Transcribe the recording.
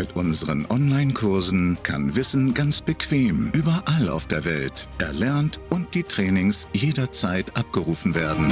Mit unseren Online-Kursen kann Wissen ganz bequem überall auf der Welt erlernt und die Trainings jederzeit abgerufen werden.